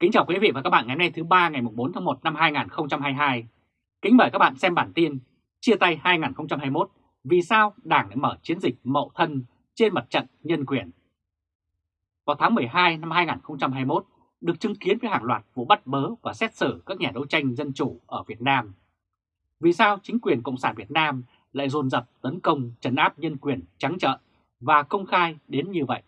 Kính chào quý vị và các bạn ngày hôm nay thứ ba ngày 4 tháng 1 năm 2022. Kính mời các bạn xem bản tin Chia tay 2021 Vì sao Đảng lại mở chiến dịch mậu thân trên mặt trận nhân quyền. Vào tháng 12 năm 2021, được chứng kiến với hàng loạt vụ bắt bớ và xét xử các nhà đấu tranh dân chủ ở Việt Nam. Vì sao chính quyền Cộng sản Việt Nam lại dồn dập tấn công trấn áp nhân quyền trắng trợn và công khai đến như vậy?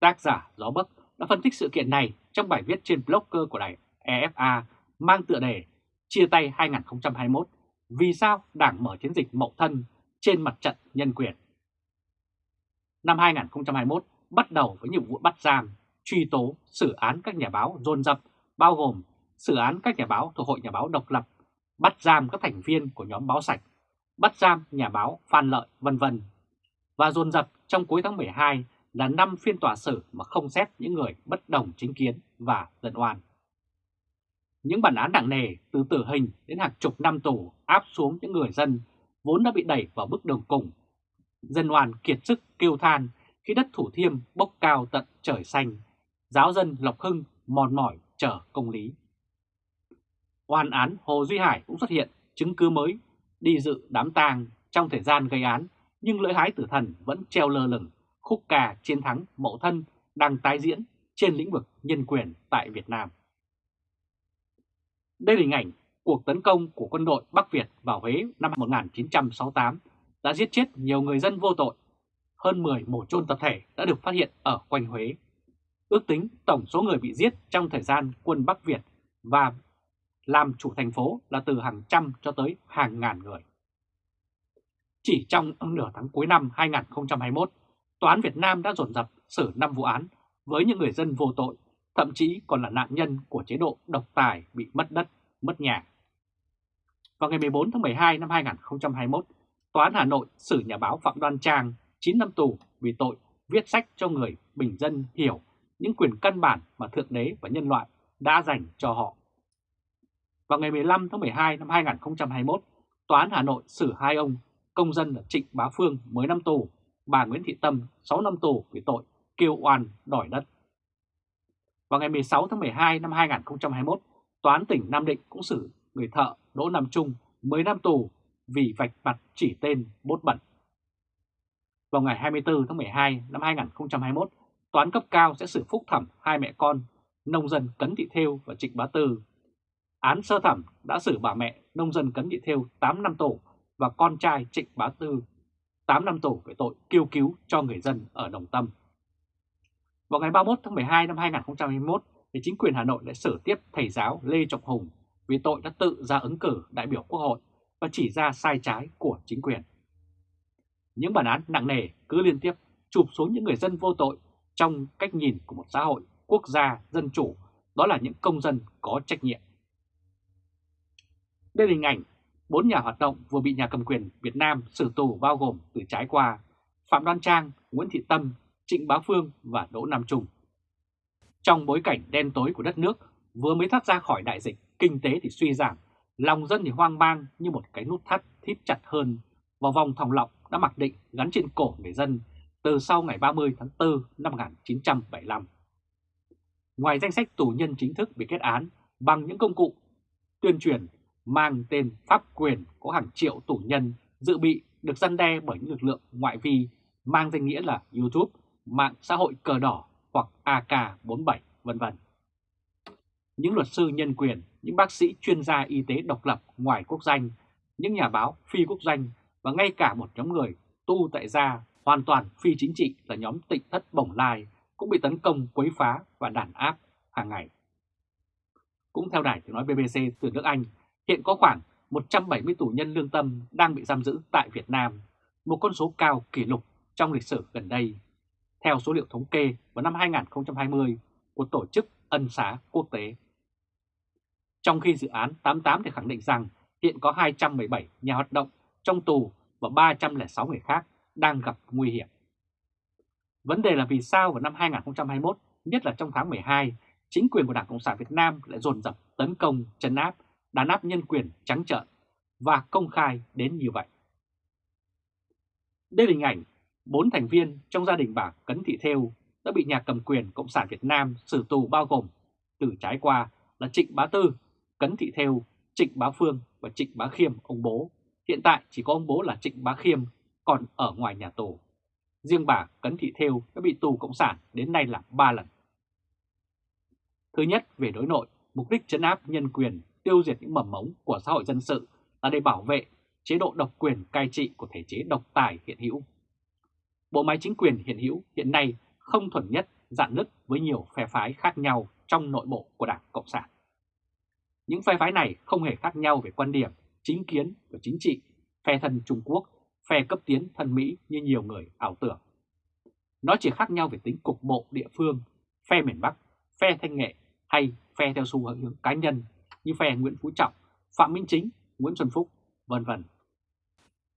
Tác giả Gió Bấc đã phân tích sự kiện này trong bài viết trên blogger của đài EFA mang tựa đề Chia tay 2021 Vì sao Đảng mở chiến dịch mậu thân trên mặt trận nhân quyền. Năm 2021 bắt đầu với nhiều vụ bắt giam, truy tố, xử án các nhà báo dồn dập, bao gồm xử án các nhà báo thuộc Hội Nhà báo độc lập, bắt giam các thành viên của nhóm báo sạch, bắt giam nhà báo Phan Lợi, vân vân. Và dồn dập trong cuối tháng 12 là 5 phiên tòa xử mà không xét những người bất đồng chính kiến và dân oan. Những bản án nặng nề từ tử hình đến hàng chục năm tù áp xuống những người dân vốn đã bị đẩy vào bước đường cùng. Dân oan kiệt sức kêu than khi đất Thủ Thiêm bốc cao tận trời xanh, giáo dân Lộc Hưng mòn mỏi chờ công lý. Oan án Hồ Duy Hải cũng xuất hiện chứng cứ mới đi dự đám tang trong thời gian gây án nhưng lưỡi hái tử thần vẫn treo lơ lửng khúc ca chiến thắng mậu thân đang tái diễn trên lĩnh vực nhân quyền tại Việt Nam. Đây là hình ảnh cuộc tấn công của quân đội Bắc Việt vào Huế năm 1968 đã giết chết nhiều người dân vô tội. Hơn 10 mổ chôn tập thể đã được phát hiện ở quanh Huế. Ước tính tổng số người bị giết trong thời gian quân Bắc Việt và làm chủ thành phố là từ hàng trăm cho tới hàng ngàn người. Chỉ trong nửa tháng cuối năm 2021, Tòa án Việt Nam đã dồn dập xử 5 vụ án với những người dân vô tội, thậm chí còn là nạn nhân của chế độ độc tài bị mất đất, mất nhà. Vào ngày 14 tháng 12 năm 2021, Tòa án Hà Nội xử nhà báo Phạm Đoan Trang 9 năm tù vì tội viết sách cho người bình dân hiểu những quyền căn bản mà Thượng Đế và nhân loại đã dành cho họ. Vào ngày 15 tháng 12 năm 2021, Tòa án Hà Nội xử hai ông công dân là Trịnh Bá Phương 10 năm tù bà Nguyễn Thị Tâm 6 năm tù vì tội kêu oan đòi đất. Vào ngày 16 tháng 12 năm 2021, Tòa án tỉnh Nam Định cũng xử người thợ Đỗ Nam Trung 10 năm tù vì vạch mặt chỉ tên bốt bẩn. Vào ngày 24 tháng 12 năm 2021, Tòa án cấp cao sẽ xử phúc thẩm hai mẹ con nông dân Cấn Thị Thêu và Trịnh Bá Tư. Án sơ thẩm đã xử bà mẹ nông dân Cấn Thị Thêu 8 năm tù và con trai Trịnh Bá Tư 8 năm tù về tội kêu cứu cho người dân ở Đồng Tâm. Vào ngày 31 tháng 12 năm 2021, thì chính quyền Hà Nội đã xử tiếp thầy giáo Lê Trọng Hùng vì tội đã tự ra ứng cử đại biểu Quốc hội và chỉ ra sai trái của chính quyền. Những bản án nặng nề cứ liên tiếp chụp xuống những người dân vô tội trong cách nhìn của một xã hội quốc gia dân chủ, đó là những công dân có trách nhiệm. Đây là hình ảnh bốn nhà hoạt động vừa bị nhà cầm quyền Việt Nam xử tù bao gồm từ trái qua Phạm Đoan Trang, Nguyễn Thị Tâm, Trịnh Bá Phương và Đỗ Nam Trung. Trong bối cảnh đen tối của đất nước vừa mới thoát ra khỏi đại dịch, kinh tế thì suy giảm, lòng dân thì hoang mang như một cái nút thắt thít chặt hơn vào vòng thòng lọng đã mặc định gắn trên cổ người dân từ sau ngày 30 tháng 4 năm 1975. Ngoài danh sách tù nhân chính thức bị kết án bằng những công cụ tuyên truyền mang tên pháp quyền có hàng triệu tù nhân dự bị được răn đe bởi những lực lượng ngoại vi mang danh nghĩa là YouTube, mạng xã hội cờ đỏ hoặc AK47 vân vân. Những luật sư nhân quyền, những bác sĩ chuyên gia y tế độc lập ngoài quốc danh, những nhà báo phi quốc danh và ngay cả một nhóm người tu tại gia hoàn toàn phi chính trị là nhóm tịnh thất bổng lai cũng bị tấn công quấy phá và đàn áp hàng ngày. Cũng theo đài tiếng nói BBC từ nước Anh, Hiện có khoảng 170 tù nhân lương tâm đang bị giam giữ tại Việt Nam, một con số cao kỷ lục trong lịch sử gần đây, theo số liệu thống kê vào năm 2020 của Tổ chức Ân xá Quốc tế. Trong khi dự án 88 thì khẳng định rằng hiện có 217 nhà hoạt động trong tù và 306 người khác đang gặp nguy hiểm. Vấn đề là vì sao vào năm 2021, nhất là trong tháng 12, chính quyền của Đảng Cộng sản Việt Nam lại dồn dập tấn công, chấn áp đàn áp nhân quyền trắng trợn và công khai đến như vậy. Đây là hình ảnh bốn thành viên trong gia đình bà Cấn Thị Thêu đã bị nhà cầm quyền Cộng sản Việt Nam xử tù bao gồm từ trái qua là Trịnh Bá Tư, Cấn Thị Thêu, Trịnh Bá Phương và Trịnh Bá Khiêm, ông bố. Hiện tại chỉ có ông bố là Trịnh Bá Khiêm còn ở ngoài nhà tù. Riêng bà Cấn Thị Thêu đã bị tù Cộng sản đến nay là 3 lần. Thứ nhất, về đối nội, mục đích chấn áp nhân quyền, tiêu diệt những mầm mống của xã hội dân sự là để bảo vệ chế độ độc quyền cai trị của thể chế độc tài hiện hữu. Bộ máy chính quyền hiện hữu hiện nay không thuần nhất, dạn nứt với nhiều phe phái khác nhau trong nội bộ của Đảng Cộng sản. Những phe phái này không hề khác nhau về quan điểm, chính kiến và chính trị, phe thân Trung Quốc, phe cấp tiến thân Mỹ như nhiều người ảo tưởng. Nó chỉ khác nhau về tính cục bộ địa phương, phe miền Bắc, phe thanh nghệ hay phe theo xu hướng cá nhân như phe Nguyễn Phú Trọng, Phạm Minh Chính, Nguyễn Xuân Phúc, vân vân.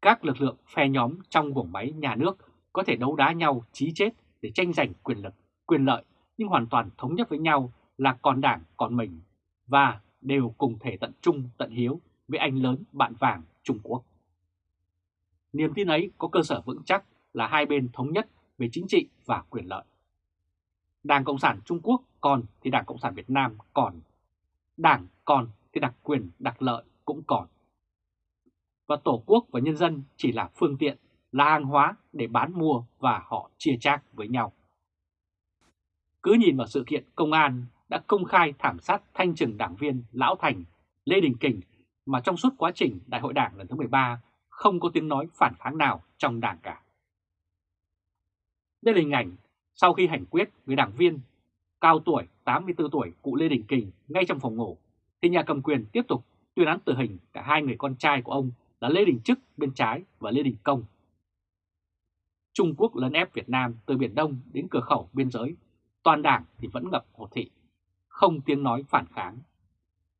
Các lực lượng phe nhóm trong vùng máy nhà nước có thể đấu đá nhau chí chết để tranh giành quyền lực, quyền lợi nhưng hoàn toàn thống nhất với nhau là còn đảng còn mình và đều cùng thể tận trung tận hiếu với anh lớn bạn vàng Trung Quốc. Niềm tin ấy có cơ sở vững chắc là hai bên thống nhất về chính trị và quyền lợi. Đảng Cộng sản Trung Quốc còn thì Đảng Cộng sản Việt Nam còn. Đảng còn thì đặc quyền đặc lợi cũng còn. Và Tổ quốc và nhân dân chỉ là phương tiện, là hàng hóa để bán mua và họ chia chác với nhau. Cứ nhìn vào sự kiện công an đã công khai thảm sát thanh trừng đảng viên Lão Thành, Lê Đình Kình mà trong suốt quá trình Đại hội Đảng lần thứ 13 không có tiếng nói phản kháng nào trong đảng cả. Đây là hình ảnh sau khi hành quyết người đảng viên cao tuổi 84 tuổi cụ Lê Đình Kình ngay trong phòng ngủ, thì nhà cầm quyền tiếp tục tuyên án tử hình cả hai người con trai của ông là Lê Đình Trức bên trái và Lê Đình Công. Trung Quốc lấn ép Việt Nam từ Biển Đông đến cửa khẩu biên giới, toàn đảng thì vẫn ngập hồ thị, không tiếng nói phản kháng.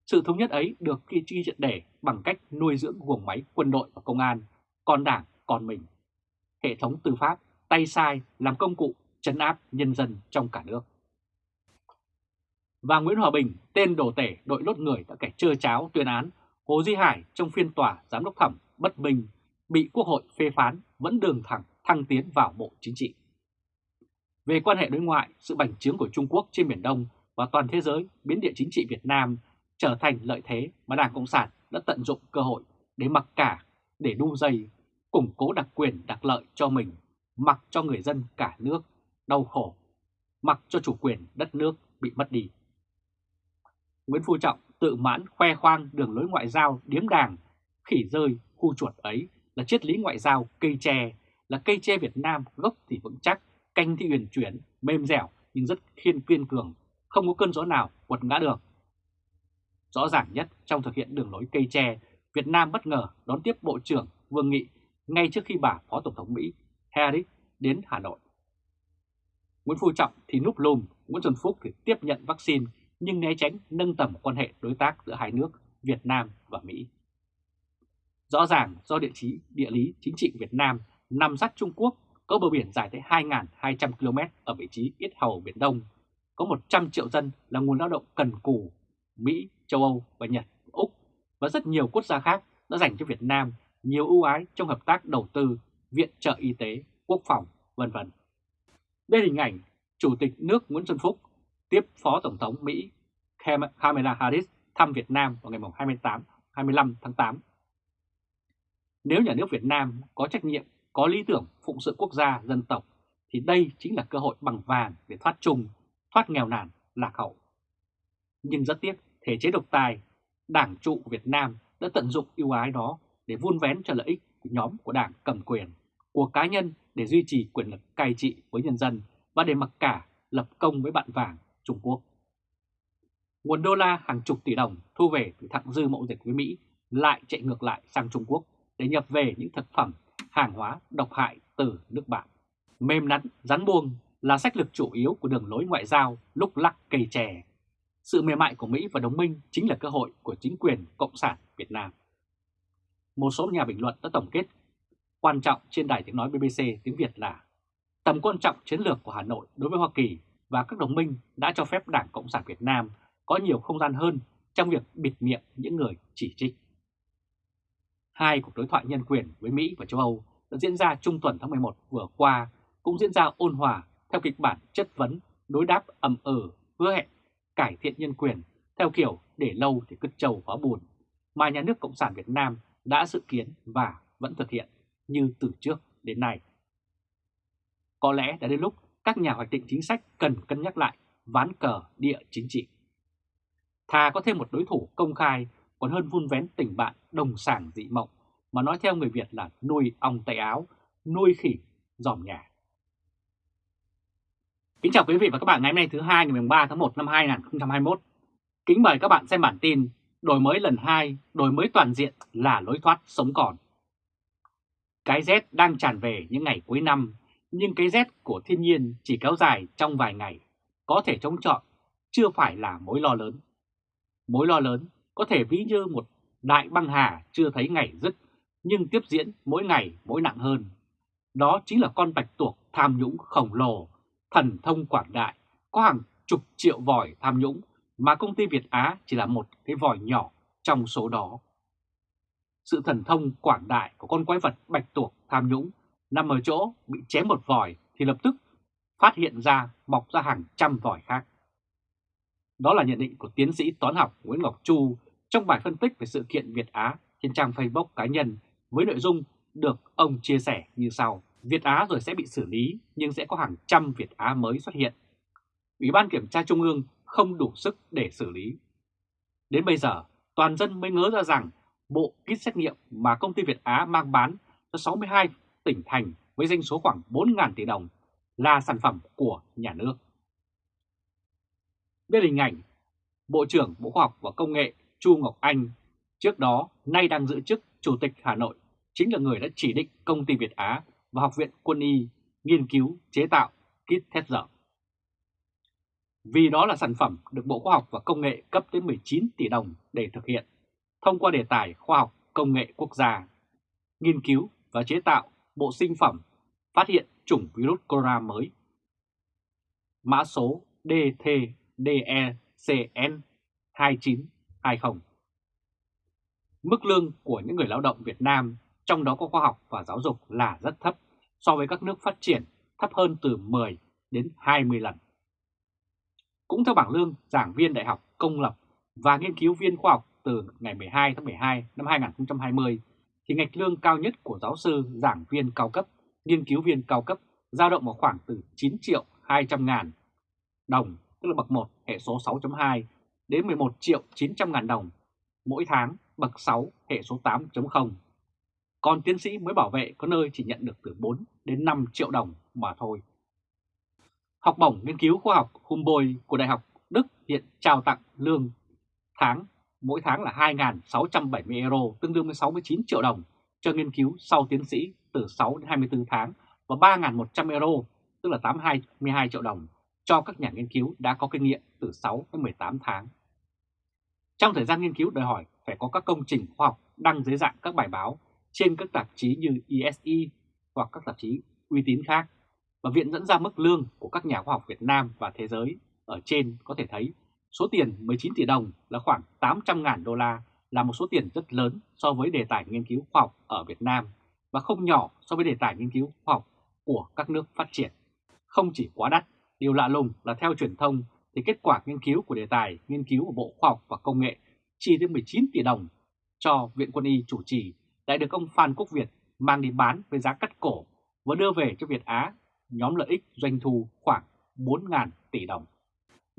Sự thống nhất ấy được ghi chi triệt để bằng cách nuôi dưỡng guồng máy quân đội và công an, còn đảng còn mình. Hệ thống tư pháp tay sai làm công cụ chấn áp nhân dân trong cả nước. Và Nguyễn Hòa Bình, tên đồ tể đội lốt người đã kẻ trơ cháo tuyên án Hồ Duy Hải trong phiên tòa giám đốc thẩm bất minh bị Quốc hội phê phán vẫn đường thẳng thăng tiến vào Bộ Chính trị. Về quan hệ đối ngoại, sự bành trướng của Trung Quốc trên Biển Đông và toàn thế giới biến địa chính trị Việt Nam trở thành lợi thế mà Đảng Cộng sản đã tận dụng cơ hội để mặc cả, để đu dây, củng cố đặc quyền đặc lợi cho mình, mặc cho người dân cả nước đau khổ, mặc cho chủ quyền đất nước bị mất đi. Nguyễn Phú Trọng tự mãn khoe khoang đường lối ngoại giao điếm đàng, khỉ rơi, khu chuột ấy là triết lý ngoại giao cây tre, là cây tre Việt Nam gốc thì vững chắc, canh thì huyền chuyển, mềm dẻo nhưng rất khiên kiên cường, không có cơn gió nào quật ngã được. Rõ ràng nhất trong thực hiện đường lối cây tre, Việt Nam bất ngờ đón tiếp Bộ trưởng Vương Nghị ngay trước khi bà Phó Tổng thống Mỹ Harris đến Hà Nội. Nguyễn Phú Trọng thì núp lùm, Nguyễn Xuân Phúc thì tiếp nhận vaccine nhưng né tránh nâng tầm quan hệ đối tác giữa hai nước Việt Nam và Mỹ. Rõ ràng do địa chí địa lý chính trị Việt Nam nằm sát Trung Quốc có bờ biển dài tới 2.200 km ở vị trí ít hầu Biển Đông, có 100 triệu dân là nguồn lao động cần cù, Mỹ, châu Âu và Nhật, Úc và rất nhiều quốc gia khác đã dành cho Việt Nam nhiều ưu ái trong hợp tác đầu tư, viện trợ y tế, quốc phòng, vân vân. Đây là hình ảnh Chủ tịch nước Nguyễn Xuân Phúc tiếp Phó Tổng thống Mỹ Kamala Harris thăm Việt Nam vào ngày 28, 25 tháng 8. Nếu nhà nước Việt Nam có trách nhiệm, có lý tưởng phụng sự quốc gia, dân tộc, thì đây chính là cơ hội bằng vàng để thoát chung, thoát nghèo nàn, lạc hậu. Nhưng rất tiếc, thể chế độc tài, đảng trụ Việt Nam đã tận dụng ưu ái đó để vun vén cho lợi ích của nhóm của đảng cầm quyền, của cá nhân để duy trì quyền lực cai trị với nhân dân và để mặc cả lập công với bạn vàng Trung Quốc. Nguồn đô la hàng chục tỷ đồng thu về từ thặng dư mậu dịch với Mỹ lại chạy ngược lại sang Trung Quốc để nhập về những thực phẩm, hàng hóa độc hại từ nước bạn. Mềm nắn, rắn buông là sách lược chủ yếu của đường lối ngoại giao lúc lắc cây chè. Sự mềm mại của Mỹ và đồng minh chính là cơ hội của chính quyền Cộng sản Việt Nam. Một số nhà bình luận đã tổng kết quan trọng trên đài tiếng nói BBC tiếng Việt là tầm quan trọng chiến lược của Hà Nội đối với Hoa Kỳ và các đồng minh đã cho phép Đảng Cộng sản Việt Nam có nhiều không gian hơn trong việc bịt miệng những người chỉ trích. Hai cuộc đối thoại nhân quyền với Mỹ và châu Âu đã diễn ra trung tuần tháng 11 vừa qua cũng diễn ra ôn hòa theo kịch bản chất vấn, đối đáp ầm ừ, hứa hẹn cải thiện nhân quyền theo kiểu để lâu thì cứt trầu hóa buồn mà nhà nước Cộng sản Việt Nam đã dự kiến và vẫn thực hiện như từ trước đến nay. Có lẽ đã đến lúc các nhà hoạch định chính sách cần cân nhắc lại ván cờ địa chính trị. Thà có thêm một đối thủ công khai còn hơn vun vén tình bạn đồng sàng dị mộng mà nói theo người Việt là nuôi ong tay áo, nuôi khỉ dòm nhà. Kính chào quý vị và các bạn ngày hôm nay thứ hai ngày 3 tháng 1 năm 2021. Kính mời các bạn xem bản tin Đổi mới lần 2, đổi mới toàn diện là lối thoát sống còn. Cái rét đang tràn về những ngày cuối năm, nhưng cái rét của thiên nhiên chỉ kéo dài trong vài ngày, có thể chống chọi, chưa phải là mối lo lớn. Mối lo lớn có thể ví như một đại băng hà chưa thấy ngày dứt, nhưng tiếp diễn mỗi ngày mỗi nặng hơn. Đó chính là con bạch tuộc tham nhũng khổng lồ, thần thông quảng đại, có hàng chục triệu vòi tham nhũng mà công ty Việt Á chỉ là một cái vòi nhỏ trong số đó. Sự thần thông quảng đại của con quái vật bạch tuộc tham nhũng nằm ở chỗ bị chém một vòi thì lập tức phát hiện ra mọc ra hàng trăm vòi khác. Đó là nhận định của tiến sĩ toán học Nguyễn Ngọc Chu trong bài phân tích về sự kiện Việt Á trên trang Facebook cá nhân với nội dung được ông chia sẻ như sau. Việt Á rồi sẽ bị xử lý nhưng sẽ có hàng trăm Việt Á mới xuất hiện. Ủy ban Kiểm tra Trung ương không đủ sức để xử lý. Đến bây giờ, toàn dân mới ngớ ra rằng bộ kit xét nghiệm mà công ty Việt Á mang bán cho 62 tỉnh thành với doanh số khoảng 4.000 tỷ đồng là sản phẩm của nhà nước. Đây là hình ảnh Bộ trưởng Bộ Khoa học và Công nghệ Chu Ngọc Anh trước đó nay đang giữ chức Chủ tịch Hà Nội chính là người đã chỉ định công ty Việt Á và Học viện Quân y nghiên cứu chế tạo kit thép dở. Vì đó là sản phẩm được Bộ Khoa học và Công nghệ cấp tới 19 tỷ đồng để thực hiện, thông qua đề tài khoa học công nghệ quốc gia, nghiên cứu và chế tạo bộ sinh phẩm phát hiện chủng virus corona mới. Mã số DTDECN 2920 Mức lương của những người lao động Việt Nam, trong đó có khoa học và giáo dục là rất thấp so với các nước phát triển, thấp hơn từ 10 đến 20 lần. Cũng theo bảng lương giảng viên đại học công lập và nghiên cứu viên khoa học từ ngày 12 tháng 12 năm 2020, thì ngạch lương cao nhất của giáo sư, giảng viên cao cấp, nghiên cứu viên cao cấp dao động vào khoảng từ 9 triệu 200 ngàn đồng, tức là bậc 1 hệ số 6.2 đến 11 triệu 900 ngàn đồng mỗi tháng bậc 6 hệ số 8.0. Còn tiến sĩ mới bảo vệ có nơi chỉ nhận được từ 4 đến 5 triệu đồng mà thôi. Học bổng nghiên cứu khoa học Humboldt của Đại học Đức hiện trao tặng lương tháng mỗi tháng là 2.670 euro, tương đương với 69 triệu đồng cho nghiên cứu sau tiến sĩ từ 6 đến 24 tháng và 3.100 euro, tức là 82 triệu đồng cho các nhà nghiên cứu đã có kinh nghiệm từ 6 đến 18 tháng. Trong thời gian nghiên cứu đòi hỏi phải có các công trình khoa học đăng dưới dạng các bài báo trên các tạp chí như ESE hoặc các tạp chí uy tín khác và Viện dẫn ra mức lương của các nhà khoa học Việt Nam và thế giới. Ở trên có thể thấy số tiền 19 tỷ đồng là khoảng 800.000 đô la là một số tiền rất lớn so với đề tài nghiên cứu khoa học ở Việt Nam và không nhỏ so với đề tài nghiên cứu khoa học của các nước phát triển. Không chỉ quá đắt, điều lạ lùng là theo truyền thông thì kết quả nghiên cứu của đề tài nghiên cứu của Bộ Khoa học và Công nghệ chi đến 19 tỷ đồng cho Viện Quân y chủ trì lại được ông Phan Quốc Việt mang đi bán với giá cắt cổ và đưa về cho Việt Á nhóm lợi ích doanh thu khoảng 4.000 tỷ đồng.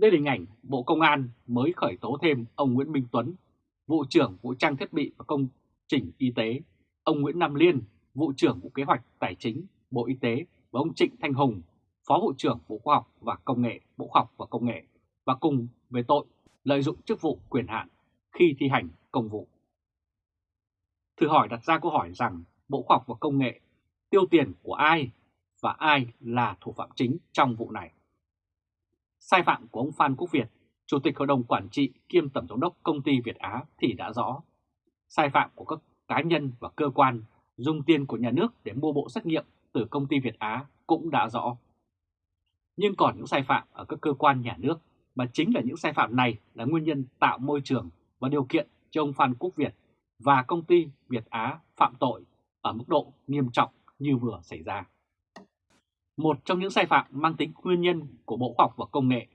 Đây là hình ảnh Bộ Công an mới khởi tố thêm ông Nguyễn Minh Tuấn, vụ trưởng vụ trang thiết bị và công trình y tế, ông Nguyễn Nam Liên, vụ trưởng vụ kế hoạch tài chính, Bộ Y tế và ông Trịnh Thanh Hùng, phó vụ trưởng Bộ Khoa học và Công nghệ, Bộ Khoa học và Công nghệ và cùng về tội lợi dụng chức vụ quyền hạn khi thi hành công vụ. Thử hỏi đặt ra câu hỏi rằng Bộ Khoa học và Công nghệ tiêu tiền của ai và ai là thủ phạm chính trong vụ này. Sai phạm của ông Phan Quốc Việt, Chủ tịch Hội đồng Quản trị kiêm Tổng giám đốc Công ty Việt Á thì đã rõ. Sai phạm của các cá nhân và cơ quan dùng tiền của nhà nước để mua bộ xét nghiệm từ Công ty Việt Á cũng đã rõ. Nhưng còn những sai phạm ở các cơ quan nhà nước mà chính là những sai phạm này là nguyên nhân tạo môi trường và điều kiện cho ông Phan Quốc Việt và công ty Việt Á phạm tội ở mức độ nghiêm trọng như vừa xảy ra một trong những sai phạm mang tính nguyên nhân của Bộ Khoa học và Công nghệ.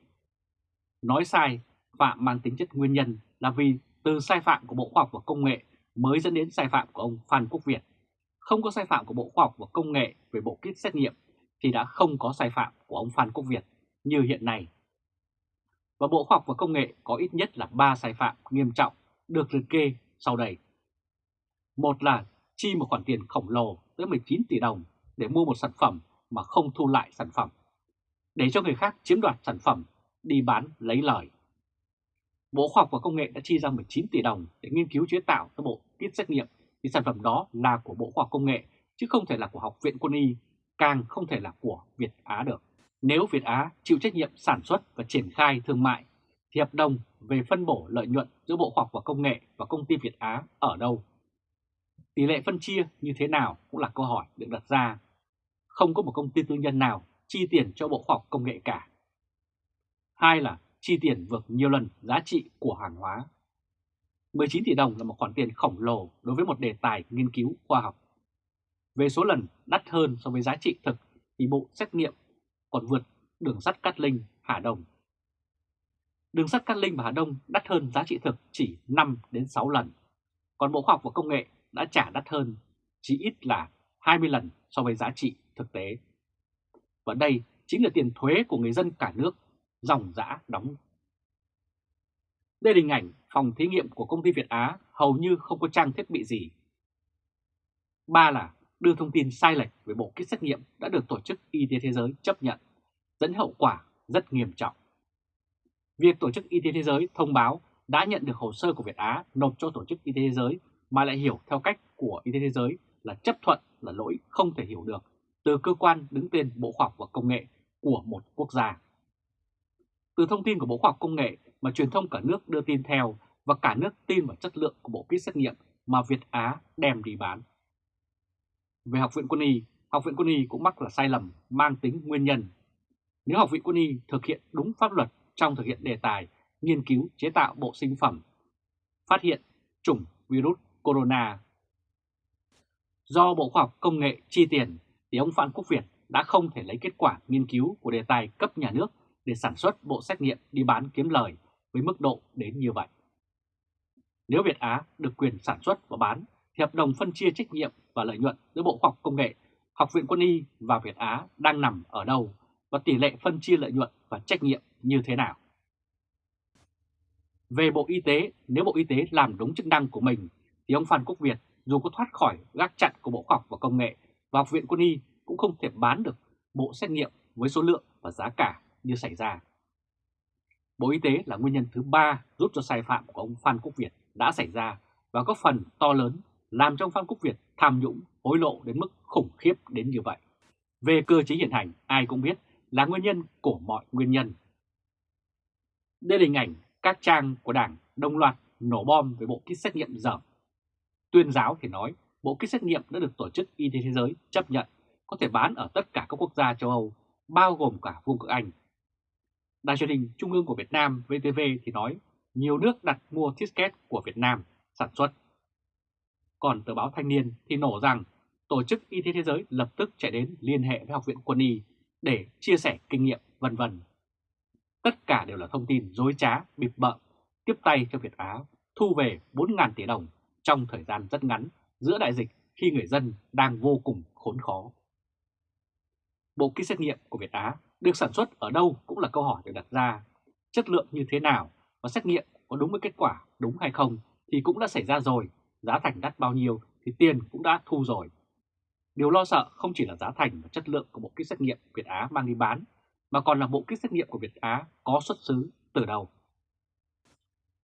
Nói sai, phạm mang tính chất nguyên nhân là vì từ sai phạm của Bộ Khoa học và Công nghệ mới dẫn đến sai phạm của ông Phan Quốc Việt. Không có sai phạm của Bộ Khoa học và Công nghệ về bộ kit xét nghiệm thì đã không có sai phạm của ông Phan Quốc Việt như hiện nay. Và Bộ Khoa học và Công nghệ có ít nhất là 3 sai phạm nghiêm trọng được liệt kê sau đây. Một là chi một khoản tiền khổng lồ tới 19 tỷ đồng để mua một sản phẩm mà không thu lại sản phẩm, để cho người khác chiếm đoạt sản phẩm, đi bán lấy lời. Bộ Khoa học và Công nghệ đã chi ra 19 tỷ đồng để nghiên cứu chế tạo các bộ kit xét nghiệm thì sản phẩm đó là của Bộ Khoa học Công nghệ chứ không thể là của Học viện Quân y, càng không thể là của Việt Á được. Nếu Việt Á chịu trách nhiệm sản xuất và triển khai thương mại thì hợp đồng về phân bổ lợi nhuận giữa Bộ Khoa học và Công nghệ và công ty Việt Á ở đâu? Tỷ lệ phân chia như thế nào cũng là câu hỏi được đặt ra. Không có một công ty tư nhân nào chi tiền cho Bộ Khoa học Công nghệ cả. Hai là chi tiền vượt nhiều lần giá trị của hàng hóa. 19 tỷ đồng là một khoản tiền khổng lồ đối với một đề tài nghiên cứu khoa học. Về số lần đắt hơn so với giá trị thực thì bộ xét nghiệm còn vượt đường sắt Cát Linh, Hà Đông. Đường sắt Cát Linh và Hà Đông đắt hơn giá trị thực chỉ 5 đến 6 lần, còn Bộ Khoa học và Công nghệ đã trả đắt hơn chỉ ít là 20 lần so với giá trị thực tế. Và đây chính là tiền thuế của người dân cả nước dòng dã đóng. Đây là hình ảnh phòng thí nghiệm của công ty Việt Á hầu như không có trang thiết bị gì. Ba là đưa thông tin sai lệch về bộ kit xét nghiệm đã được Tổ chức Y tế Thế giới chấp nhận, dẫn hậu quả rất nghiêm trọng. Việc Tổ chức Y tế Thế giới thông báo đã nhận được hồ sơ của Việt Á nộp cho Tổ chức Y tế Thế giới mà lại hiểu theo cách của Y tế Thế giới là chấp thuận là lỗi không thể hiểu được từ cơ quan đứng tên Bộ Khoa học và Công nghệ của một quốc gia. Từ thông tin của Bộ Khoa học Công nghệ mà truyền thông cả nước đưa tin theo và cả nước tin vào chất lượng của bộ kit xét nghiệm mà Việt Á đem đi bán. Về Học viện Quân y, Học viện Quân y cũng mắc là sai lầm mang tính nguyên nhân. Nếu Học viện Quân y thực hiện đúng pháp luật trong thực hiện đề tài nghiên cứu chế tạo bộ sinh phẩm, phát hiện chủng virus corona. Do Bộ Khoa học Công nghệ chi tiền thì ông Phan Quốc Việt đã không thể lấy kết quả nghiên cứu của đề tài cấp nhà nước để sản xuất bộ xét nghiệm đi bán kiếm lời với mức độ đến như vậy. Nếu Việt Á được quyền sản xuất và bán thì hợp đồng phân chia trách nhiệm và lợi nhuận giữa Bộ Khoa học Công nghệ, Học viện Quân y và Việt Á đang nằm ở đâu và tỷ lệ phân chia lợi nhuận và trách nhiệm như thế nào. Về Bộ Y tế, nếu Bộ Y tế làm đúng chức năng của mình thì ông Phan Quốc Việt dù có thoát khỏi gác chặn của Bộ Khoa học và Công nghệ và Học viện Quân y cũng không thể bán được bộ xét nghiệm với số lượng và giá cả như xảy ra. Bộ Y tế là nguyên nhân thứ ba giúp cho sai phạm của ông Phan Quốc Việt đã xảy ra và có phần to lớn làm cho ông Phan Quốc Việt tham nhũng hối lộ đến mức khủng khiếp đến như vậy. Về cơ chế hiện hành, ai cũng biết là nguyên nhân của mọi nguyên nhân. Đây là hình ảnh các trang của Đảng đồng loạt nổ bom với bộ kit xét nghiệm dởm. Tuyên giáo thì nói bộ kit xét nghiệm đã được Tổ chức Y tế Thế giới chấp nhận có thể bán ở tất cả các quốc gia châu Âu, bao gồm cả Vương quốc Anh. Đài truyền hình Trung ương của Việt Nam VTV thì nói nhiều nước đặt mua ticket của Việt Nam sản xuất. Còn tờ báo Thanh niên thì nổ rằng Tổ chức Y tế Thế giới lập tức chạy đến liên hệ với Học viện Quân y để chia sẻ kinh nghiệm vân vân. Tất cả đều là thông tin dối trá, bịp bợm, tiếp tay cho Việt Á thu về 4.000 tỷ đồng trong thời gian rất ngắn giữa đại dịch khi người dân đang vô cùng khốn khó. Bộ kit xét nghiệm của Việt Á được sản xuất ở đâu cũng là câu hỏi được đặt ra. Chất lượng như thế nào và xét nghiệm có đúng với kết quả đúng hay không thì cũng đã xảy ra rồi, giá thành đắt bao nhiêu thì tiền cũng đã thu rồi. Điều lo sợ không chỉ là giá thành và chất lượng của bộ kit xét nghiệm Việt Á mang đi bán, mà còn là bộ kit xét nghiệm của Việt Á có xuất xứ từ đâu.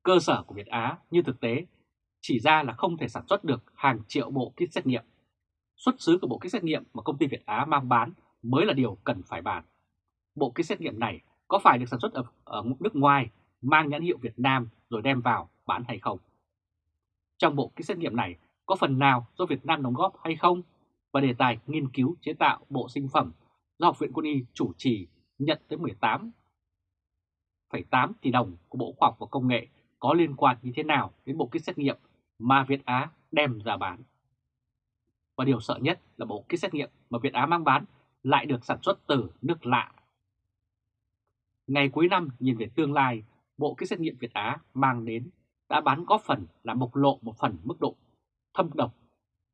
Cơ sở của Việt Á như thực tế chỉ ra là không thể sản xuất được hàng triệu bộ kit xét nghiệm. Xuất xứ của bộ kit xét nghiệm mà công ty Việt Á mang bán mới là điều cần phải bàn. Bộ kit xét nghiệm này có phải được sản xuất ở, ở nước ngoài mang nhãn hiệu Việt Nam rồi đem vào bán hay không? Trong bộ kit xét nghiệm này có phần nào do Việt Nam đóng góp hay không? Và đề tài nghiên cứu chế tạo bộ sinh phẩm do Học viện Quân y chủ trì nhận tới 18,8 tỷ đồng của Bộ Khoa học và Công nghệ có liên quan như thế nào đến bộ kit xét nghiệm mà Việt Á đem ra bán. Và điều sợ nhất là bộ kit xét nghiệm mà Việt Á mang bán lại được sản xuất từ nước lạ. Ngày cuối năm nhìn về tương lai, bộ kit xét nghiệm Việt Á mang đến đã bán góp phần làm bộc lộ một phần mức độ thâm độc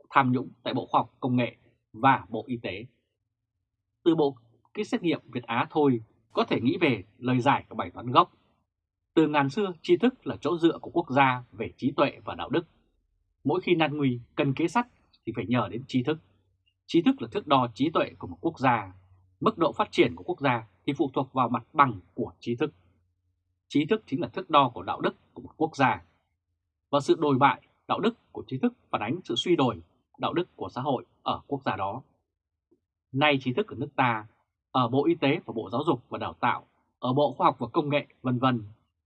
tham nhũng tại Bộ Khoa học Công nghệ và Bộ Y tế. Từ bộ kit xét nghiệm Việt Á thôi có thể nghĩ về lời giải của bài toán gốc. Từ ngàn xưa, tri thức là chỗ dựa của quốc gia về trí tuệ và đạo đức. Mỗi khi nan nguy cần kế sách thì phải nhờ đến trí thức. Trí thức là thước đo trí tuệ của một quốc gia. Mức độ phát triển của quốc gia thì phụ thuộc vào mặt bằng của trí thức. Trí thức chính là thước đo của đạo đức của một quốc gia. Và sự đồi bại đạo đức của trí thức phản ánh sự suy đổi đạo đức của xã hội ở quốc gia đó. Nay trí thức ở nước ta, ở Bộ Y tế và Bộ Giáo dục và Đào tạo, ở Bộ Khoa học và Công nghệ vân vân,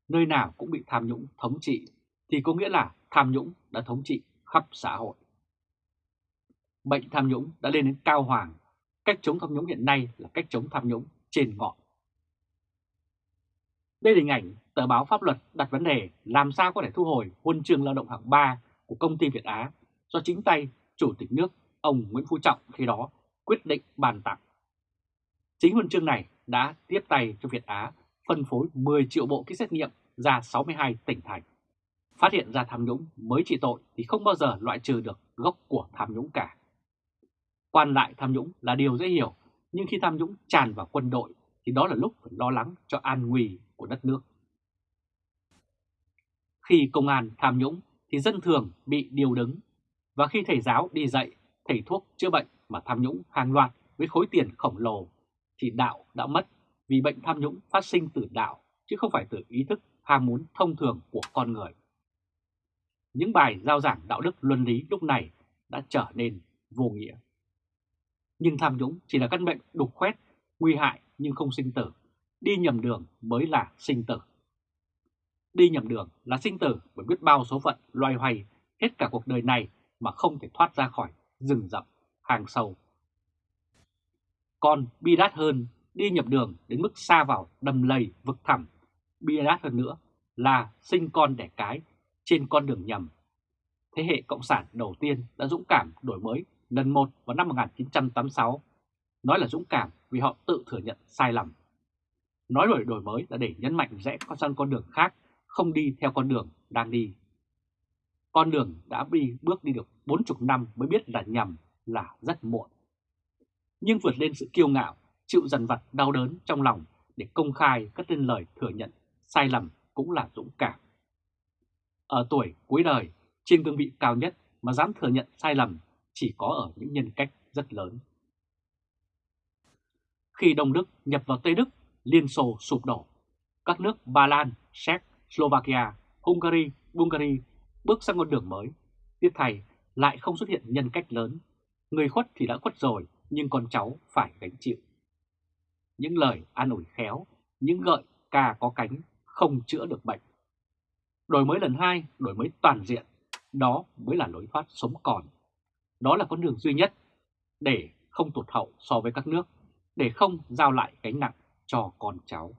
nơi nào cũng bị tham nhũng thống trị thì có nghĩa là tham nhũng đã thống trị khắp xã hội. Bệnh tham nhũng đã lên đến cao hoàng, cách chống tham nhũng hiện nay là cách chống tham nhũng trên ngọn. Đây là hình ảnh tờ báo pháp luật đặt vấn đề làm sao có thể thu hồi huân chương lao động hạng 3 của công ty Việt Á do chính tay Chủ tịch nước ông Nguyễn Phú Trọng khi đó quyết định bàn tặng. Chính huân chương này đã tiếp tay cho Việt Á phân phối 10 triệu bộ kit xét nghiệm ra 62 tỉnh thành. Phát hiện ra tham nhũng mới trị tội thì không bao giờ loại trừ được gốc của tham nhũng cả. Quan lại tham nhũng là điều dễ hiểu, nhưng khi tham nhũng tràn vào quân đội thì đó là lúc phải lo lắng cho an nguy của đất nước. Khi công an tham nhũng thì dân thường bị điều đứng, và khi thầy giáo đi dạy, thầy thuốc chữa bệnh mà tham nhũng hàng loạt với khối tiền khổng lồ thì đạo đã mất vì bệnh tham nhũng phát sinh từ đạo chứ không phải từ ý thức ham muốn thông thường của con người. Những bài giao giảng đạo đức luân lý lúc này đã trở nên vô nghĩa. Nhưng tham nhũng chỉ là căn bệnh đục khoét, nguy hại nhưng không sinh tử. Đi nhầm đường mới là sinh tử. Đi nhầm đường là sinh tử bởi biết bao số phận loay hoay hết cả cuộc đời này mà không thể thoát ra khỏi rừng rậm, hàng sâu. Còn bi đát hơn, đi nhập đường đến mức xa vào đầm lầy vực thẳm, bi đát hơn nữa là sinh con đẻ cái trên con đường nhầm. Thế hệ Cộng sản đầu tiên đã dũng cảm đổi mới lần một vào năm 1986. Nói là dũng cảm vì họ tự thừa nhận sai lầm. Nói đổi đổi mới là để nhấn mạnh rẽ con sang con đường khác, không đi theo con đường đang đi. Con đường đã đi bước đi được 40 năm mới biết là nhầm là rất muộn. Nhưng vượt lên sự kiêu ngạo, chịu dần vặt đau đớn trong lòng để công khai cất lên lời thừa nhận sai lầm cũng là dũng cảm. Ở tuổi cuối đời, trên cương vị cao nhất mà dám thừa nhận sai lầm chỉ có ở những nhân cách rất lớn. Khi Đông Đức nhập vào Tây Đức, Liên Xô sụp đổ. Các nước Ba Lan, Séc, Slovakia, Hungary, Bulgaria bước sang con đường mới. Tiếp thay lại không xuất hiện nhân cách lớn. Người khuất thì đã khuất rồi, nhưng con cháu phải gánh chịu. Những lời an ủi khéo, những gợi ca có cánh không chữa được bệnh. Đổi mới lần hai, đổi mới toàn diện, đó mới là lối thoát sống còn. Đó là con đường duy nhất để không tụt hậu so với các nước, để không giao lại gánh nặng cho con cháu.